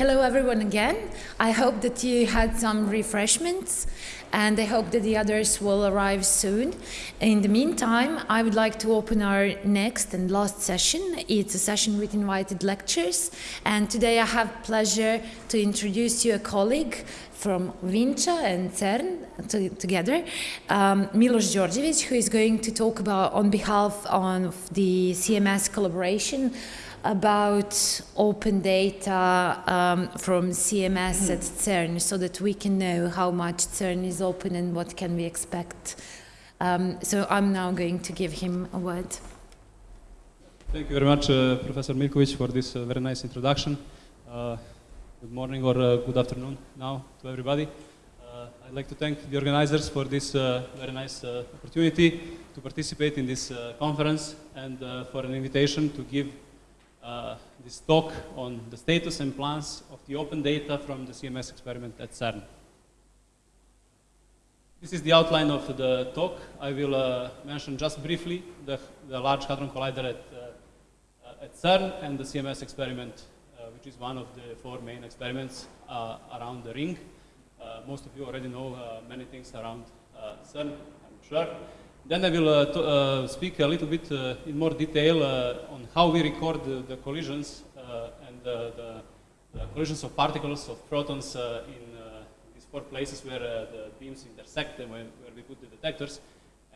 Hello everyone again. I hope that you had some refreshments and I hope that the others will arrive soon. In the meantime, I would like to open our next and last session. It's a session with invited lectures and today I have pleasure to introduce you a colleague from Vinča and CERN to, together, um, Milos Đorđević, who is going to talk about on behalf of the CMS collaboration about open data um, from CMS at CERN so that we can know how much CERN is open and what can we expect. Um, so I'm now going to give him a word. Thank you very much, uh, Professor Mirkovic, for this uh, very nice introduction. Uh, good morning or uh, good afternoon now to everybody. Uh, I'd like to thank the organizers for this uh, very nice opportunity to participate in this conference and for an invitation to give uh, this talk on the status and plans of the open data from the CMS experiment at CERN. This is the outline of the talk. I will uh, mention just briefly the, the, Large Hadron Collider at, uh, at CERN and the CMS experiment, uh, which is one of the four main experiments uh, around the ring. most of you already know many things around CERN, I'm sure. Then I will uh, uh, speak a little bit uh, in more detail on how we record the, collisions and the, the, collisions of particles, of protons in these four places where the beams intersect and where, where, we put the detectors.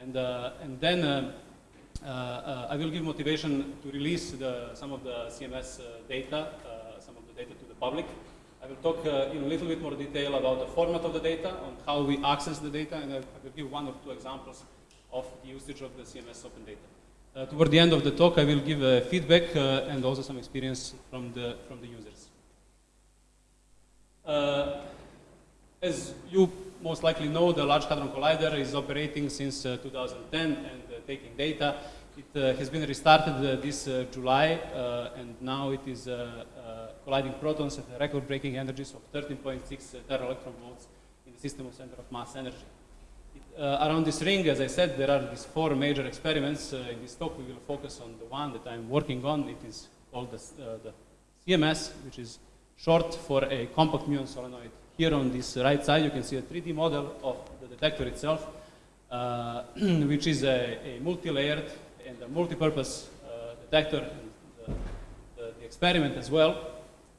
And, and then uh, uh, I will give motivation to release the, some of the CMS uh, data, some of the data to the public. I will talk in a little bit more detail about the format of the data, on how we access the data, and I will give one or two examples of the usage of the CMS open data. Uh, toward the end of the talk, I will give uh, feedback uh, and also some experience from the, from the users. Uh, as you most likely know, the Large Hadron Collider is operating since uh, 2010 and uh, taking data. It has been restarted this July, and now it is colliding protons at record-breaking energies of 13.6 tera electron volts in the system of center of mass energy. Uh, around this ring, as I said, there are these four major experiments. Uh, in this talk, we will focus on the one that I'm working on. It is called the, uh, the CMS, which is short for a compact muon solenoid. Here on this right side, you can see a 3D model of the detector itself, uh, which is a, a multi-layered and a multi-purpose uh, detector, and the, the, the experiment as well,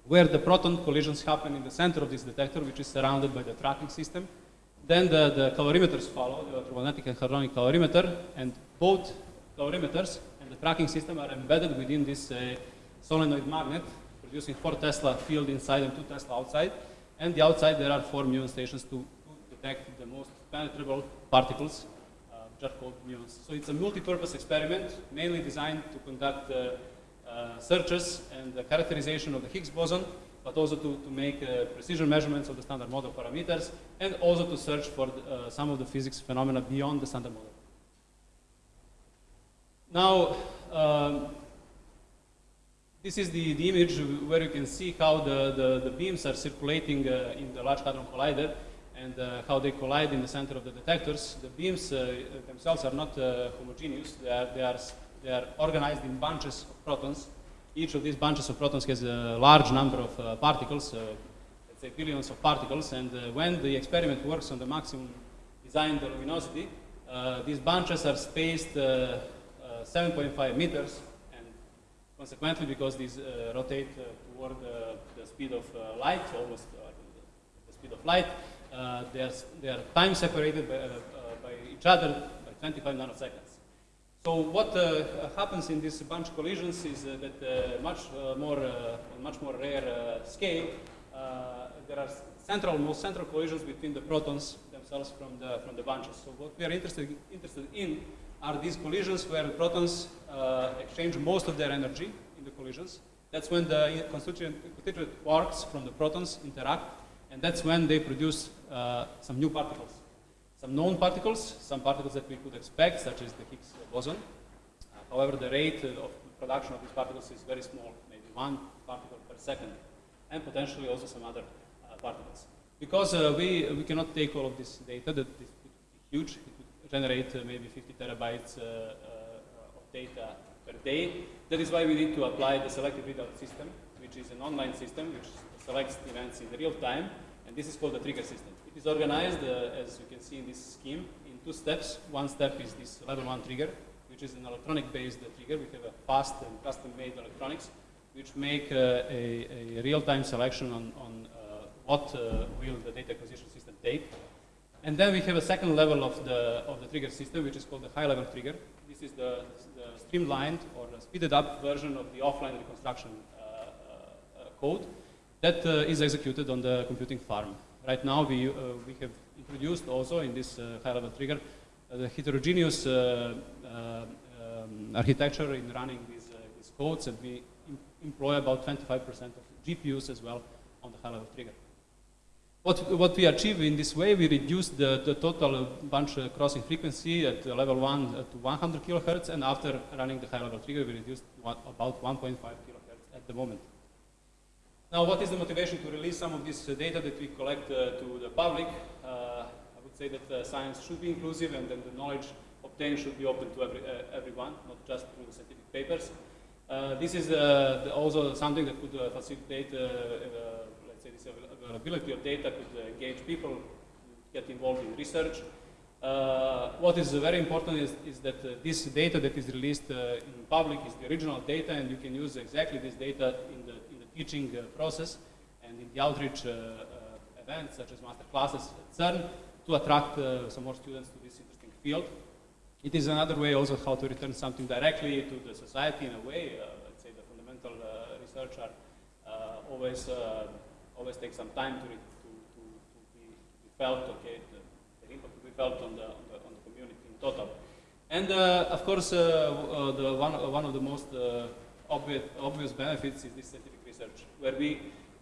where the proton collisions happen in the center of this detector, which is surrounded by the tracking system. Then the, the calorimeters follow, the electromagnetic and hadronic calorimeter, and both calorimeters and the tracking system are embedded within this uh, solenoid magnet, producing 4 Tesla field inside and 2 Tesla outside. And the outside there are 4 muon stations to, to detect the most penetrable particles, uh, which are called muons. So it's a multi-purpose experiment, mainly designed to conduct uh, uh searches and the characterization of the Higgs boson but also to, to make uh, precision measurements of the standard model parameters, and also to search for uh, some of the physics phenomena beyond the standard model. Now, um, this is the, the image where you can see how the, the, the beams are circulating uh, in the Large Hadron Collider and uh, how they collide in the center of the detectors. The beams uh, themselves are not uh, homogeneous. They are, they, are, they are organized in bunches of protons each of these bunches of protons has a large number of uh, particles, uh, let's say billions of particles, and uh, when the experiment works on the maximum designed luminosity, uh, these bunches are spaced uh, 7.5 meters, and consequently, because these rotate toward the speed of light, almost the speed of light, they, are, they are time separated by, by each other by 25 nanoseconds. So what uh, happens in these bunch collisions is that uh, much uh, more, uh, much more rare scale, there are central, most central collisions between the protons themselves from the, from the bunches. So what we are interested, interested in are these collisions where the protons exchange most of their energy in the collisions. That's when the constituent, constituent quarks from the protons interact, and that's when they produce some new particles some known particles, some particles that we could expect, such as the Higgs boson. Uh, however, the rate of production of these particles is very small, maybe one particle per second, and potentially also some other uh, particles. Because uh, we, we cannot take all of this data, that is huge, it would generate uh, maybe 50 terabytes uh, uh, of data per day. That is why we need to apply the selective readout system, which is an online system which selects events in real time, and this is called the trigger system. Is organized, uh, as you can see in this scheme, in two steps. One step is this level one trigger, which is an electronic-based trigger. We have a fast and custom-made electronics, which make uh, a, a real-time selection on, on uh, what uh, will the data acquisition system take. And then we have a second level of the, of the trigger system, which is called the high-level trigger. This is the, the streamlined or the speeded up version of the offline reconstruction uh, uh, code that uh, is executed on the computing farm. Right now, we, uh, we have introduced also in this uh, high-level trigger uh, the heterogeneous uh, uh, um, architecture in running these, uh, these codes, and we em- employ about 25% of GPUs as well on the high-level trigger. What, what we achieve in this way, we reduce the, the total bunch uh, crossing frequency at uh, level 1 uh, to 100 kilohertz, and after running the high-level trigger, we reduce about 1.5 kilohertz at the moment. Now, what is the motivation to release some of this uh, data that we collect uh, to the public? Uh, I would say that uh, science should be inclusive and then the knowledge obtained should be open to every, uh, everyone, not just through the scientific papers. Uh, this is also something that could facilitate, let's say, this availability of data, could engage people, get involved in research. What is very important is, is that this data that is released in public is the original data, and you can use exactly this data in the teaching uh, process and in the outreach uh, uh, events, such as master classes at CERN, to attract some more students to this interesting field. It is another way also how to return something directly to the society in a way. Let's say the fundamental research are always always take some time to, to, to, to, be, be felt. Okay, the, the impact to be felt on the, on the on the community in total. And uh, of course, uh, uh, the one one of the most obvious obvious benefits is this research, where we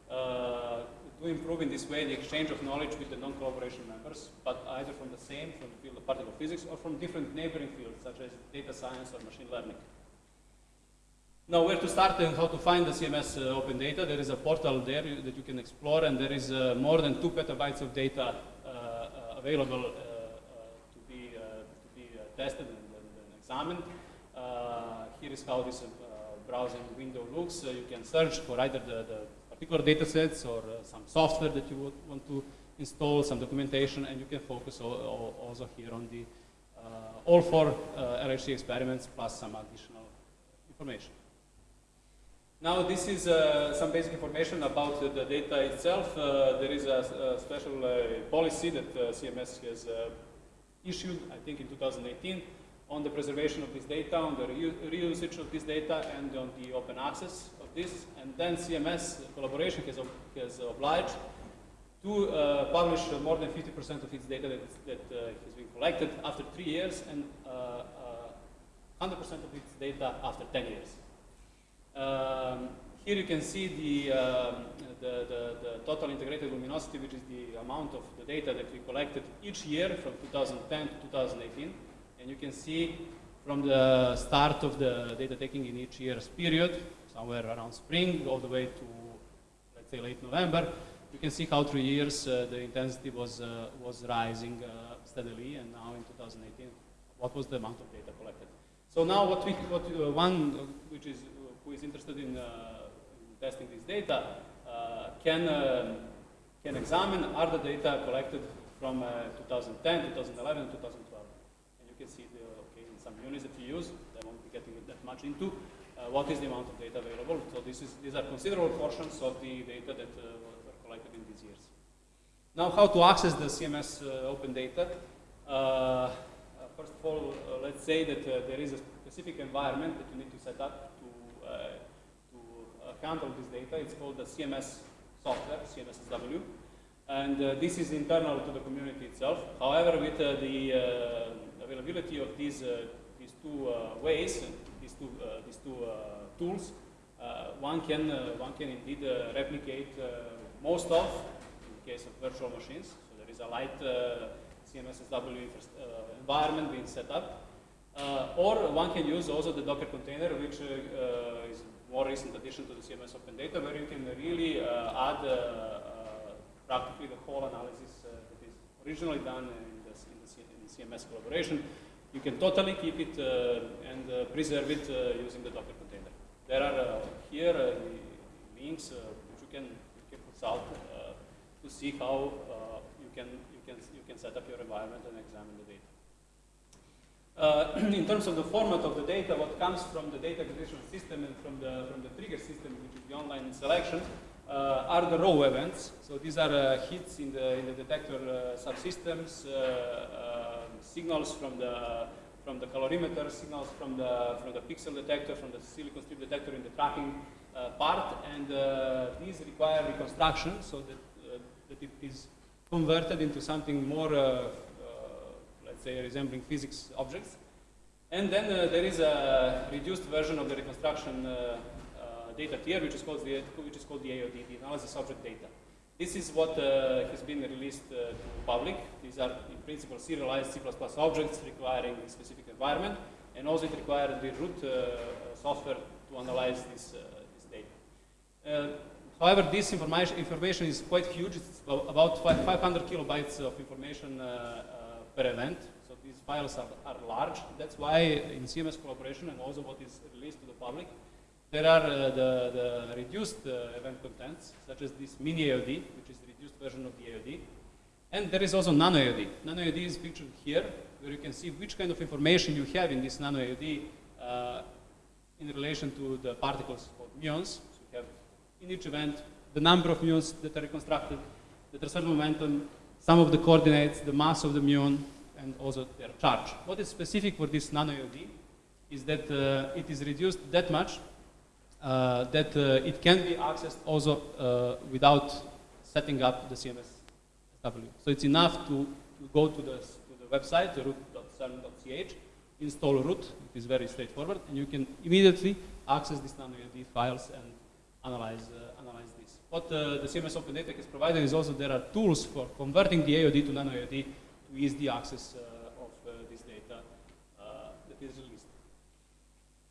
uh, do improve in this way the exchange of knowledge with the non-collaboration members, but either from the same, from the field of particle physics, or from different neighboring fields, such as data science or machine learning. Now, where to start and how to find the CMS uh, open data? There is a portal there you- that you can explore, and there is uh, more than two petabytes of data uh, uh, available uh, to be, to be tested and, and, and examined. Here is how this browsing window looks. Uh, you can search for either the, the particular data sets or uh, some software that you would want to install, some documentation, and you can focus al- al- also here on the uh, all four LHC experiments plus some additional information. Now this is uh, some basic information about uh, the data itself. Uh, there is a, a special policy that CMS has issued, I think in 2018, on the preservation of this data, on the reu- reusage of this data, and on the open access of this. And then CMS collaboration has, has obliged to uh, publish uh, more than 50% of its data that, uh, has been collected after three years and uh, uh, 100% of its data after 10 years. Um, here you can see the, um, the, the, the total integrated luminosity, which is the amount of the data that we collected each year from 2010 to 2018. And you can see from the start of the data taking in each year's period, somewhere around spring, all the way to, let's say, late November, you can see how through years uh, the intensity was, uh, was rising uh, steadily, and now in 2018, what was the amount of data collected? So now what we, what, uh, one uh, which is, uh, who is interested in, in testing this data can, um can examine are the data collected from uh, 2010, 2011, 2012. Can see the, okay, in some units that you use, I won't be getting that much into, uh, what is the amount of data available. So this is, these are considerable portions of the data that uh, were collected in these years. Now, how to access the CMS uh, open data? Uh, uh, first of all, uh, let's say that there is a specific environment that you need to set up to, to handle this data. It's called the CMS software, CMSSW. And uh, this is internal to the community itself. However, with uh, the uh, availability of these, uh, these two uh, ways, these two, uh, these two tools, one, can, one can indeed replicate most of, in the case of virtual machines. So there is a light CMSSW environment being set up. Or one can use also the Docker container, which is a more recent addition to the CMS Open Data, where you can really add practically the whole analysis uh, that is originally done in the, in the, CMS collaboration. You can totally keep it uh, and uh, preserve it uh, using the Docker container. There are here the links which you can, you can consult to see how you, can, you, can, you can set up your environment and examine the data. Uh, in terms of the format of the data, what comes from the data acquisition system and from the, from the trigger system, which is the online selection, are the raw events. So these are uh, hits in the, in the detector uh, subsystems, uh, uh, signals from the, from the calorimeter, signals from the, from the pixel detector, from the silicon strip detector in the tracking uh, part, and these require reconstruction so that, that it is converted into something more, let's say, resembling physics objects. And then uh, there is a reduced version of the reconstruction uh, data tier, which is called the, which is called the AOD, the analysis object data. This is what uh, has been released uh, to public. These are, in principle, serialized C++ objects requiring a specific environment, and also it requires the root uh, software to analyze this, uh, this data. Uh, however, this information, information is quite huge. It's about 500 kilobytes of information uh, per event. So these files are, are large. That's why in CMS collaboration and also what is released to the public, there are uh, the, the, reduced uh, event contents, such as this mini AOD, which is the reduced version of the AOD. And there is also nano AOD. Nano AOD is pictured here, where you can see which kind of information you have in this nano AOD uh, in relation to the particles called muons. So you have in each event the number of muons that are reconstructed, the transverse momentum, some of the coordinates, the mass of the muon, and also their charge. What is specific for this nano AOD is that uh, it is reduced that much uh, that uh, it can be accessed also uh, without setting up the CMS SW. So it's enough to, to go to the, to the website, root.cern.ch, install root, it is very straightforward, and you can immediately access these nano-AOD files and analyze, uh, analyze this. What uh, the CMS Open Data has provided is also there are tools for converting the AOD to nano-AOD to ease the access uh, of this data that is released.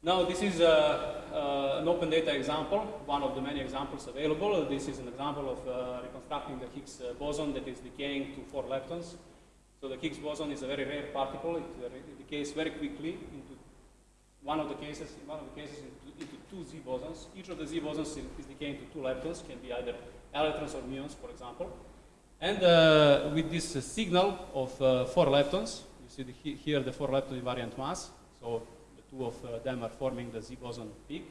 Now this is a, uh, an open data example, one of the many examples available. This is an example of uh, reconstructing the Higgs uh, boson that is decaying to four leptons. So the Higgs boson is a very rare particle. It, uh, decays very quickly into one of the cases, in one of the cases into, into two Z bosons. Each of the Z bosons is decaying to two leptons, can be either electrons or muons, for example. And uh, with this uh, signal of four leptons, you see the, here the four lepton invariant mass. So two of uh, them are forming the Z boson peak.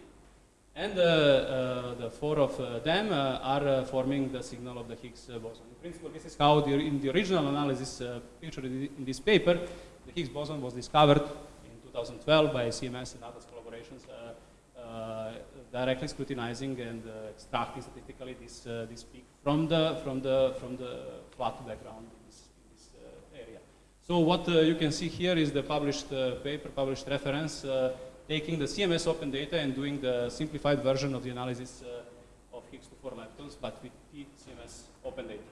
And uh, uh, the four of them are forming the signal of the Higgs boson. In principle, this is how the, in the original analysis pictured in this paper, the Higgs boson was discovered in 2012 by CMS and others collaborations uh, directly scrutinizing and uh, extracting statistically this, uh, this peak from the, from, the, from the flat background so what uh, you can see here is the published uh, paper, published reference, uh, taking the CMS open data and doing the simplified version of the analysis uh, of Higgs to 4 leptons, but with CMS open data.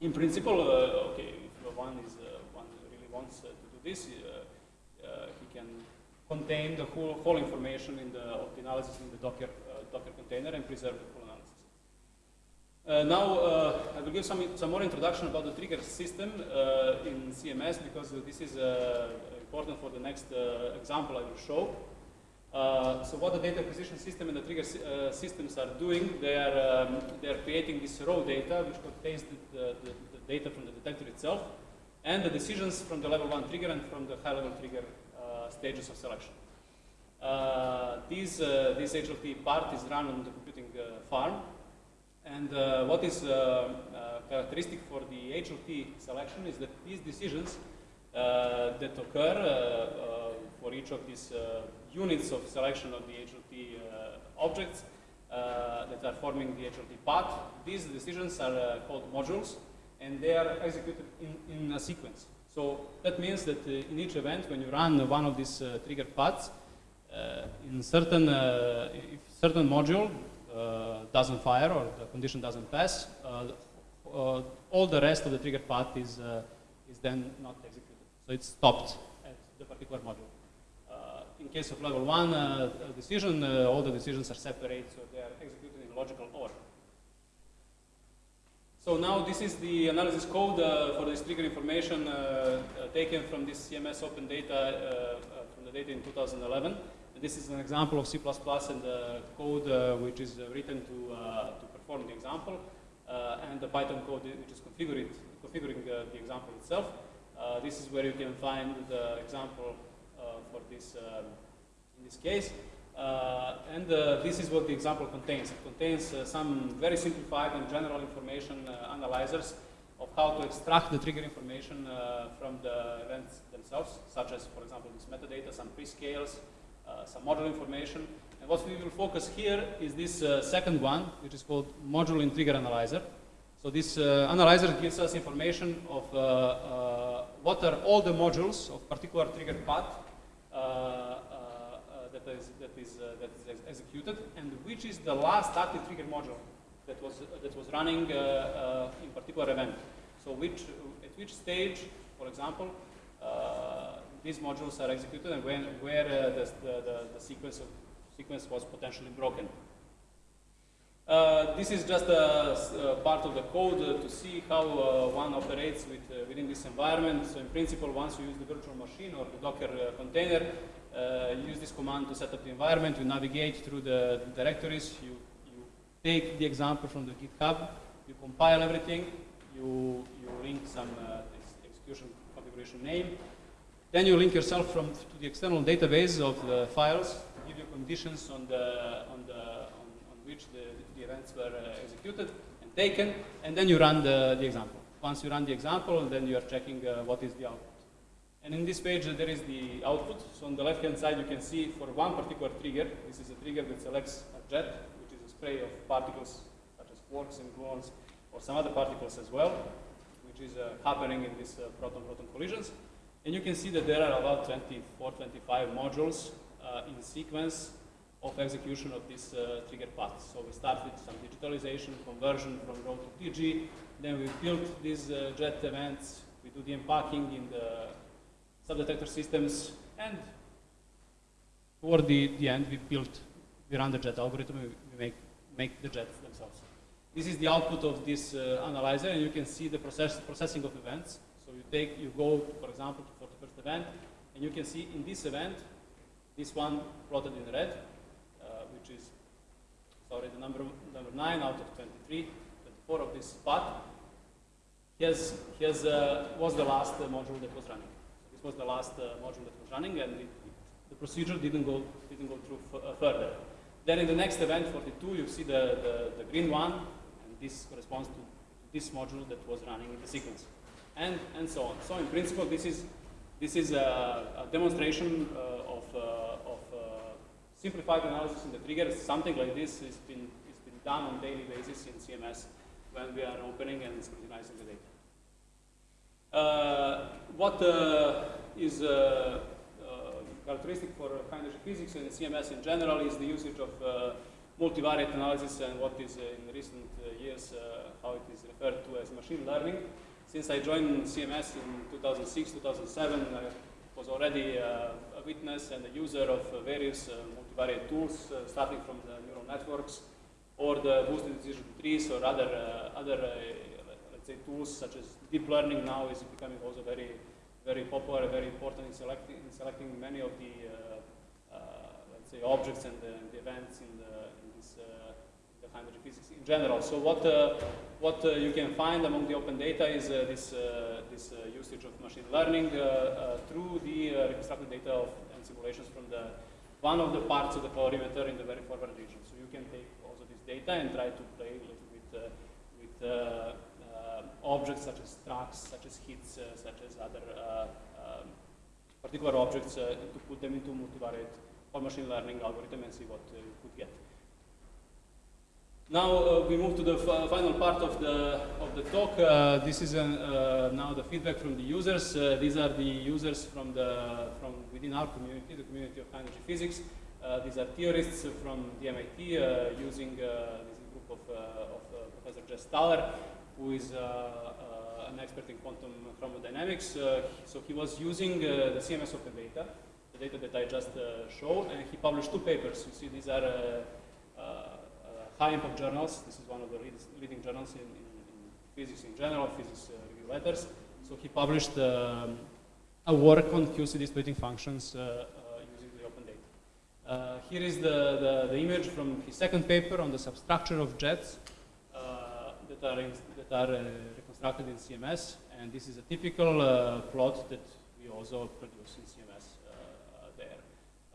In principle, uh, okay, if one, is, uh, one really wants to do this, he can contain the whole, whole information in the, of the analysis in the Docker, Docker container and preserve the full uh, now, uh, I will give some, some more introduction about the trigger system uh, in CMS because this is uh, important for the next uh, example I will show. Uh, so what the data acquisition system and the trigger systems are doing, they are, um, they are creating this raw data which contains the, the, the, data from the detector itself and the decisions from the level 1 trigger and from the high level trigger stages of selection. this, this HLT part is run on the computing farm and uh, what is uh, uh, characteristic for the HLT selection is that these decisions that occur for each of these units of selection of the HLT objects that are forming the HLT path, these decisions are called modules and they are executed in, in a sequence. So that means that uh, in each event, when you run one of these uh, trigger paths, uh, in certain, if certain module uh, doesn't fire or the condition doesn't pass, uh, uh, all the rest of the trigger path is, is then not executed. So it's stopped at the particular module. in case of level one decision, all the decisions are separate, so they are executed in logical order. So now this is the analysis code uh, for this trigger information uh, uh, taken from this CMS open data, from the data in 2011. This is an example of C++ and the code uh, which is uh, written to, uh, to perform the example, and the Python code which is configured, configuring the example itself. This is where you can find the example for this, um, in this case. Uh, and uh, this is what the example contains. It contains uh, some very simplified and general information analyzers of how to extract the trigger information from the events themselves, such as, for example, this metadata, some prescales, some module information. And what we will focus here is this second one, which is called module in trigger analyzer. So this uh, analyzer gives us information of uh, uh, what are all the modules of particular trigger path that is, that is, uh, that is executed, and which is the last active trigger module that was, uh, that was running uh, in particular event. So which, at which stage, for example, these modules are executed and when, where the, the, the, sequence, of, sequence was potentially broken. Uh, this is just a, part of the code uh, to see how uh, one operates with, within this environment. So in principle, once you use the virtual machine or the Docker container, uh, use this command to set up the environment, you navigate through the directories, you, you take the example from the GitHub, you compile everything, you, you link some uh, execution configuration name, then you link yourself from to the external database of the files, give you conditions on the on the on, on which the, the events were uh, executed and taken, and then you run the, the example. Once you run the example, then you are checking uh, what is the output. And in this page, there is the output. So on the left-hand side, you can see for one particular trigger, this is a trigger that selects a jet, which is a spray of particles such as quarks and gluons, or some other particles as well, which is uh, happening in these uh, proton-proton collisions. And you can see that there are about 24, 25 modules uh, in sequence of execution of this uh, trigger path. So we start with some digitalization, conversion from raw to digi, then we build these uh, jet events, we do the unpacking in the subdetector systems, and toward the, the end, we built, we run the jet algorithm, we make, make the jets themselves. This is the output of this uh, analyzer, and you can see the process, processing of events. So you take, you go, for example, event, and you can see in this event, this one plotted in red, uh, which is, sorry, the number, number 9 out of 23, 24 of this path, has, has, uh, was the last uh, module that was running This was the last uh, module that was running, and it, it, the procedure didn't go, didn't go through uh, further. Then in the next event, 42, you see the, the, the green one, and this corresponds to this module that was running in the sequence, and, and so on. So in principle, this is, this is a, a demonstration uh, of, uh, of uh, simplified analysis in the triggers. Something like this has been, has been done on daily basis in CMS when we are opening and scrutinizing the data. Uh, what is characteristic for energy physics and CMS in general is the usage of multivariate analysis and what is in recent years how it is referred to as machine learning. Since I joined CMS in 2006, 2007, I was already uh, a witness and a user of uh, various uh, multivariate tools, uh, starting from the neural networks or the boosted decision trees or other, uh, other uh, let's say, tools such as deep learning. Now is becoming also very, very popular, very important in selecting, in selecting many of the, let's say, objects and the, the events in, the, in this uh, energy physics in general. So what, uh, what uh, you can find among the open data is uh, this, this usage of machine learning through the reconstructed data of, and simulations from the one of the parts of the calorimeter in the very forward region. So you can take also this data and try to play a little bit with objects such as tracks, such as hits, uh, such as other uh, um, particular objects uh, to put them into multivariate or machine learning algorithm and see what you could get. Now uh, we move to the final part of the of the talk. Uh, this is an, uh, now the feedback from the users. these are the users from the from within our community, the community of energy physics. these are theorists from the MIT using this group of, of Professor Jess Thaler who is uh, uh, an expert in quantum chromodynamics. Uh, so he was using the CMS open data, the data that I just showed, and he published two papers. You see, these are high impact journals. This is one of the leading journals in, in, in physics in general, physics review letters. So he published um, a work on QCD splitting functions uh, uh, using the open data. Uh, here is the, the, the, image from his second paper on the substructure of jets uh, that are, in, that are uh, reconstructed in CMS. And this is a typical uh, plot that we also produce in CMS uh, there.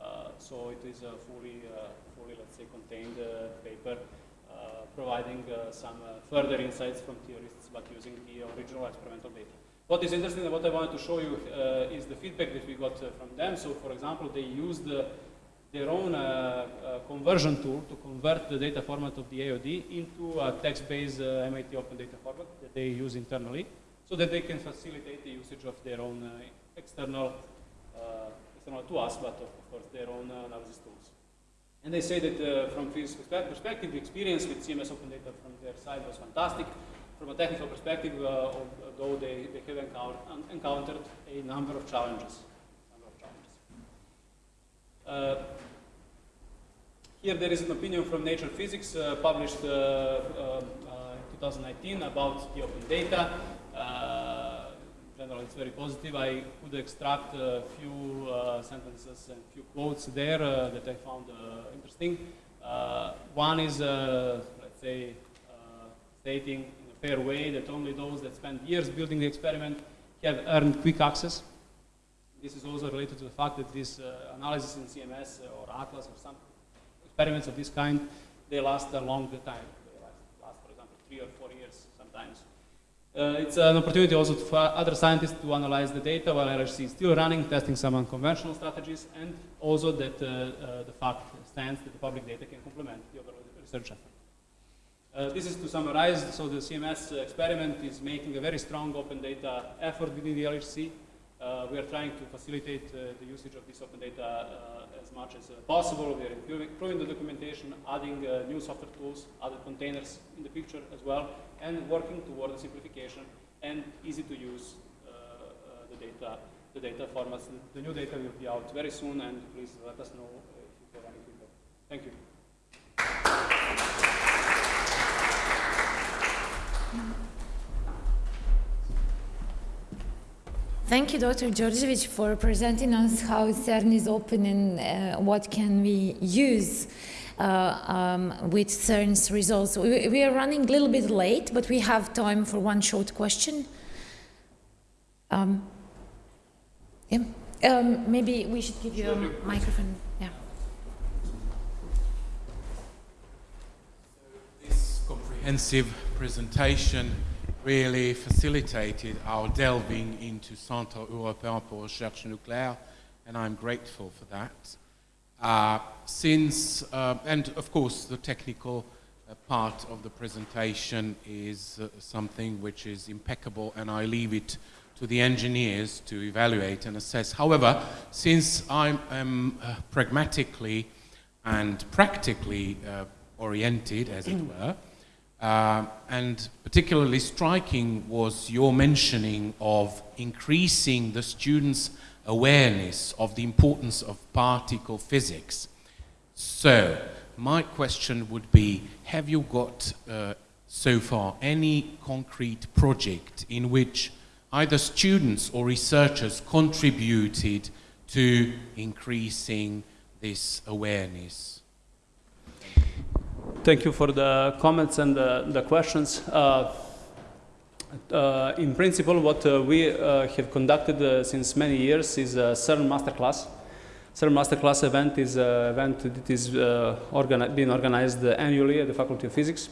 Uh, so it is a fully, fully let's say, contained paper providing some further insights from theorists but using the original experimental data. What is interesting and what I wanted to show you is the feedback that we got from them. So for example, they used their own uh, uh, conversion tool to convert the data format of the AOD into a text-based uh, MIT Open Data format that they use internally so that they can facilitate the usage of their own uh, external, uh, external to us, but of course their own analysis tools. And they say that from physics perspective, the experience with CMS Open Data from their side was fantastic. From a technical perspective, although they, they have encountered, encountered a number of challenges. Uh, here there is an opinion from Nature Physics uh, published uh, uh, in 2019 about the open data. General, it's very positive. I could extract a few uh, sentences and few quotes there uh, that I found uh, interesting. one is, let's say, stating in a fair way that only those that spend years building the experiment have earned quick access this is also related to the fact that this uh, analysis in CMS uh, or Atlas or some experiments of this kind, they last a long time. They last, last for example, three or four years sometimes. Uh, it's an opportunity also for other scientists to analyze the data while LHC is still running, testing some unconventional strategies, and also that uh, uh, the fact stands that the public data can complement the overall research effort. Uh, this is to summarize, so the CMS experiment is making a very strong open data effort within the LHC. Uh, we are trying to facilitate uh, the usage of this open data uh, as much as possible. We are improving, the documentation, adding new software tools, other containers in the picture as well, and working toward the simplification and easy to use the data the data formats. The new data will be out very soon, and please let us know if you have any feedback. Thank you. Thank you, Dr. Đorđević, for presenting us how CERN is open and uh, what can we use uh, um, with CERN's results. We, we, are running a little bit late, but we have time for one short question. Um, yeah. Um, maybe we should give you a microphone. Yeah. This comprehensive presentation really facilitated our delving into Centre Européen pour Recherche Nucléaire, and I'm grateful for that. Uh, since, uh, and of course, the technical uh, part of the presentation is uh, something which is impeccable, and I leave it to the engineers to evaluate and assess. However, since I am uh, pragmatically and practically uh, oriented, as it were, uh, and particularly striking was your mentioning of increasing the students' awareness of the importance of particle physics. So, my question would be, have you got uh, so far any concrete project in which either students or researchers contributed to increasing this awareness? Thank you for the comments and the, the questions. Uh, uh, in principle, what uh, we uh, have conducted uh, since many years is a CERN Masterclass. CERN Masterclass event is an event that is uh, being organized annually at the Faculty of Physics.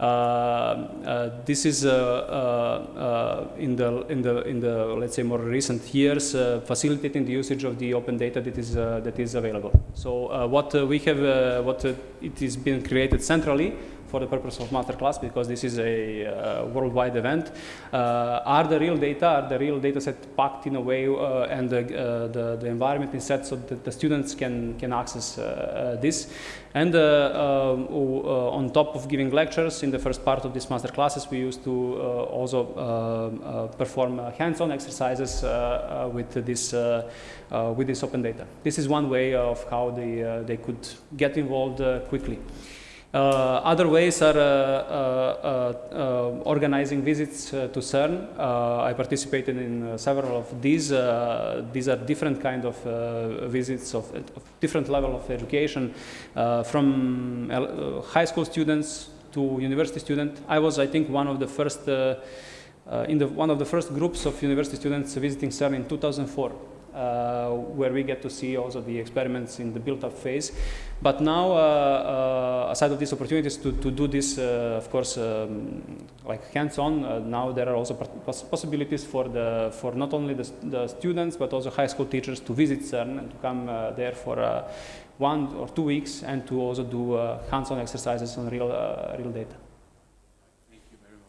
Uh, uh, this is uh, uh, uh, in the in the in the let's say more recent years uh, facilitating the usage of the open data that is that is available. So what we have what it is being created centrally for the purpose of masterclass because this is a uh, worldwide event. Uh, are the real data, are the real data set packed in a way uh, and the, uh, the, the, environment is set so that the students can, can access uh, uh, this. And on top of giving lectures in the first part of this master classes, we used to also perform hands-on exercises with this with this open data. This is one way of how they they could get involved quickly. Uh, other ways are uh, uh, organizing visits to CERN. I participated in several of these. These are different kind of visits of, of different level of education, from high school students to university students. I was, I think, one of the first uh, uh, in the one of the first groups of university students visiting CERN in 2004 uh, where we get to see also the experiments in the built-up phase. But now, uh, uh, aside of these opportunities to, to do this, uh, of course, um, like hands-on, uh, now there are also poss- possibilities for the for not only the, the students but also high school teachers to visit CERN and to come there for one or two weeks and to also do hands-on exercises on real real data. Thank you very much.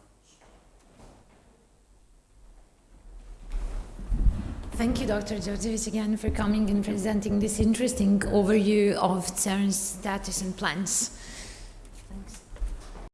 Thank you, Dr. Đorđević, again for coming and presenting this interesting overview of CERN's status and plans.